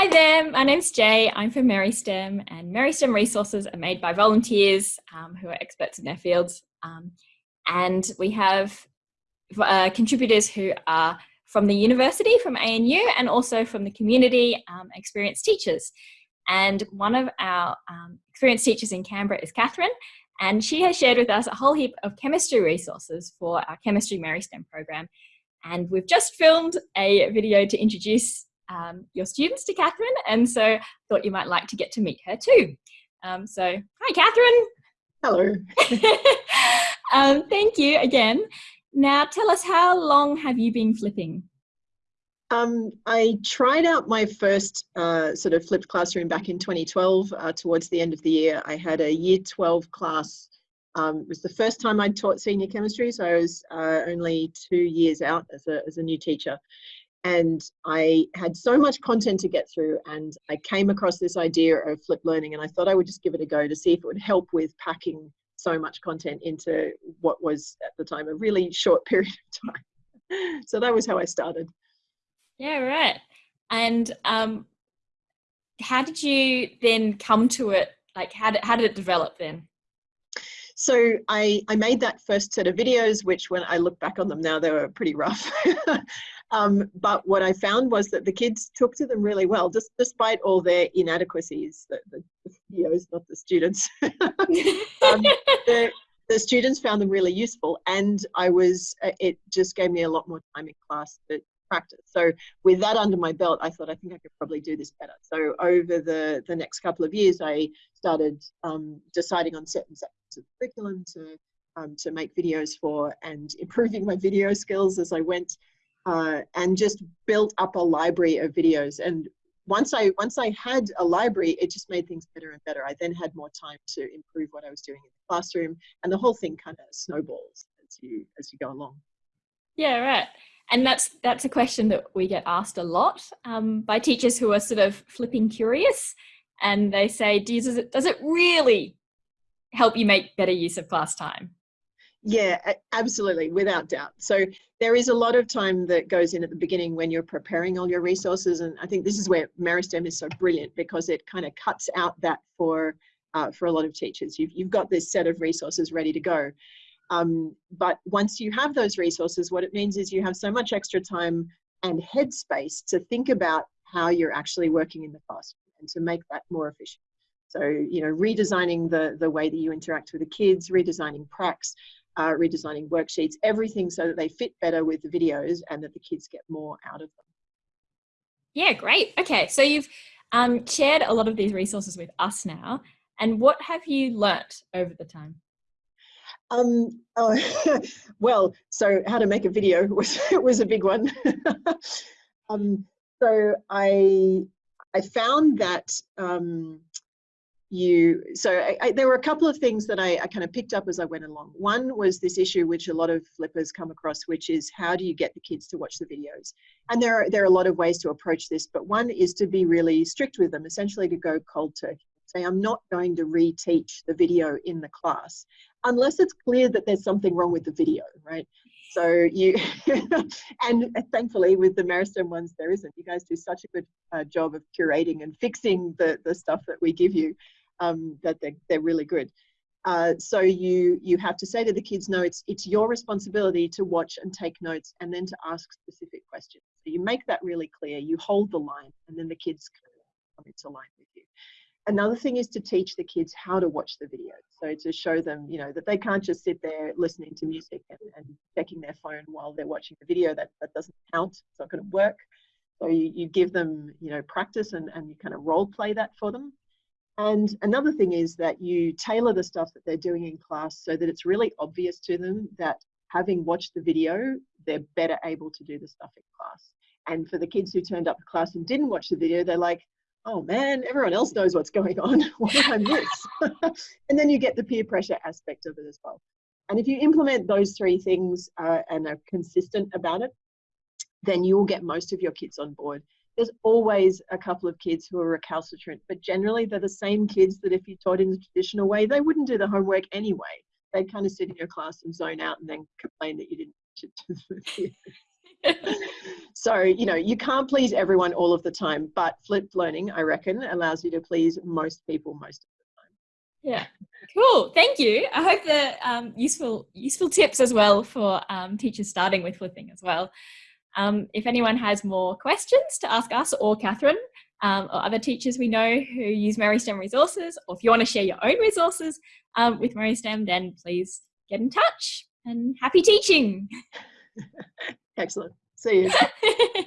Hi there, my name's Jay. I'm from Meristem and Meristem resources are made by volunteers um, who are experts in their fields. Um, and we have uh, contributors who are from the university, from ANU, and also from the community, um, experienced teachers. And one of our um, experienced teachers in Canberra is Catherine, and she has shared with us a whole heap of chemistry resources for our Chemistry Meristem program. And we've just filmed a video to introduce um, your students to Catherine, and so thought you might like to get to meet her too. Um, so, hi Catherine. Hello. um, thank you again. Now tell us, how long have you been flipping? Um, I tried out my first uh, sort of flipped classroom back in 2012 uh, towards the end of the year. I had a year 12 class. Um, it was the first time I'd taught senior chemistry, so I was uh, only two years out as a, as a new teacher. And I had so much content to get through, and I came across this idea of flip learning, and I thought I would just give it a go to see if it would help with packing so much content into what was at the time a really short period of time. so that was how I started. Yeah, right. And um, how did you then come to it? Like, how did, how did it develop then? So I, I made that first set of videos, which when I look back on them now, they were pretty rough. um, but what I found was that the kids took to them really well, just despite all their inadequacies, the, the, the videos, not the students. um, the, the students found them really useful and I was, uh, it just gave me a lot more time in class to practice. So with that under my belt, I thought I think I could probably do this better. So over the, the next couple of years, I started um, deciding on certain sections of the curriculum to, um, to make videos for and improving my video skills as I went uh, and just built up a library of videos. And once I, once I had a library, it just made things better and better. I then had more time to improve what I was doing in the classroom and the whole thing kind of snowballs as you, as you go along. Yeah, right and that's that's a question that we get asked a lot um, by teachers who are sort of flipping curious. And they say does it, does it really help you make better use of class time? Yeah absolutely without doubt. So there is a lot of time that goes in at the beginning when you're preparing all your resources. And i think this is where Meristem is so brilliant because it kind of cuts out that for uh, for a lot of teachers. You've, you've got this set of resources ready to go um, but once you have those resources, what it means is you have so much extra time and headspace to think about how you're actually working in the classroom and to make that more efficient. So, you know, redesigning the, the way that you interact with the kids, redesigning pracs, uh, redesigning worksheets, everything so that they fit better with the videos and that the kids get more out of them. Yeah, great. Okay, so you've um, shared a lot of these resources with us now. And what have you learnt over the time? Um, oh, well, so how to make a video was was a big one. um, so I I found that um, you so I, I, there were a couple of things that I, I kind of picked up as I went along. One was this issue which a lot of flippers come across, which is how do you get the kids to watch the videos? And there are there are a lot of ways to approach this, but one is to be really strict with them, essentially to go cold turkey say I'm not going to reteach the video in the class unless it's clear that there's something wrong with the video, right? So you, and thankfully with the Meristem ones, there isn't. You guys do such a good uh, job of curating and fixing the, the stuff that we give you um, that they're, they're really good. Uh, so you you have to say to the kids, no, it's it's your responsibility to watch and take notes, and then to ask specific questions. So you make that really clear. You hold the line, and then the kids come into line. Another thing is to teach the kids how to watch the video. So to show them, you know, that they can't just sit there listening to music and, and checking their phone while they're watching the video. That, that doesn't count. It's not going to work. So you, you give them, you know, practice and, and you kind of role play that for them. And another thing is that you tailor the stuff that they're doing in class so that it's really obvious to them that having watched the video, they're better able to do the stuff in class. And for the kids who turned up to class and didn't watch the video, they're like, oh man, everyone else knows what's going on. what did I miss? and then you get the peer pressure aspect of it as well. And if you implement those three things uh, and are consistent about it, then you will get most of your kids on board. There's always a couple of kids who are recalcitrant, but generally they're the same kids that if you taught in the traditional way, they wouldn't do the homework anyway. They'd kind of sit in your class and zone out and then complain that you didn't so, you know, you can't please everyone all of the time, but flipped learning, I reckon, allows you to please most people most of the time. Yeah, cool. Thank you. I hope the um, useful useful tips as well for um, teachers starting with flipping as well. Um, if anyone has more questions to ask us or Catherine um, or other teachers we know who use MERISTEM resources, or if you want to share your own resources um, with MERISTEM, then please get in touch and happy teaching. Excellent. See you.